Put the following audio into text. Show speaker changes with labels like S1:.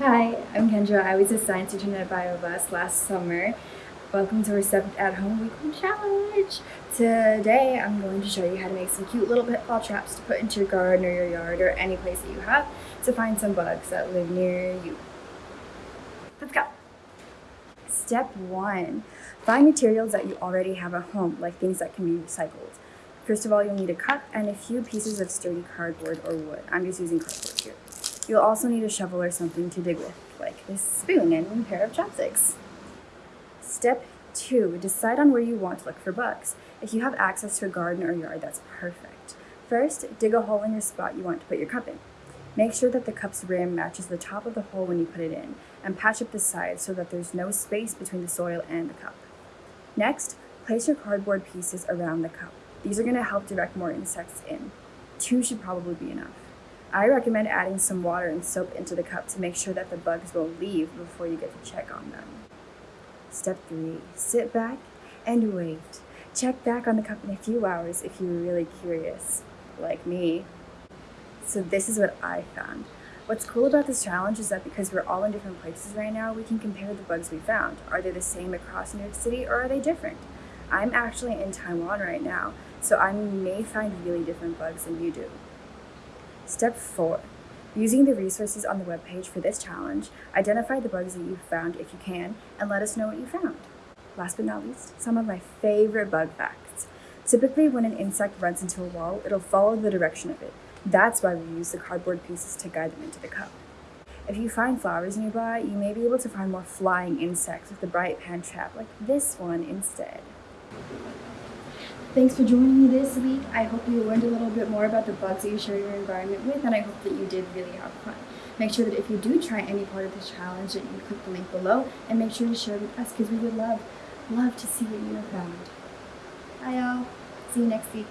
S1: Hi, I'm Kendra. I was a science intern at BioBus last summer. Welcome to our seventh at home weekly challenge. Today I'm going to show you how to make some cute little pitfall traps to put into your garden or your yard or any place that you have to find some bugs that live near you. Let's go. Step one, find materials that you already have at home, like things that can be recycled. First of all, you'll need a cup and a few pieces of sturdy cardboard or wood. I'm just using cardboard here. You'll also need a shovel or something to dig with, like this spoon and a pair of chopsticks. Step two, decide on where you want to look for bugs. If you have access to a garden or yard, that's perfect. First, dig a hole in your spot you want to put your cup in. Make sure that the cup's rim matches the top of the hole when you put it in, and patch up the sides so that there's no space between the soil and the cup. Next, place your cardboard pieces around the cup. These are going to help direct more insects in. Two should probably be enough. I recommend adding some water and soap into the cup to make sure that the bugs will leave before you get to check on them. Step 3. Sit back and wait. Check back on the cup in a few hours if you're really curious, like me. So this is what I found. What's cool about this challenge is that because we're all in different places right now, we can compare the bugs we found. Are they the same across New York City or are they different? I'm actually in Taiwan right now, so I may find really different bugs than you do. Step 4. Using the resources on the webpage for this challenge, identify the bugs that you found if you can, and let us know what you found. Last but not least, some of my favorite bug facts. Typically, when an insect runs into a wall, it'll follow the direction of it. That's why we use the cardboard pieces to guide them into the cup. If you find flowers nearby, you may be able to find more flying insects with the bright pan trap like this one instead. Thanks for joining me this week. I hope you learned a little bit more about the bugs that you share your environment with, and I hope that you did really have fun. Make sure that if you do try any part of this challenge, that you click the link below, and make sure to share with us because we would love, love to see what you have found. Bye, y'all. See you next week.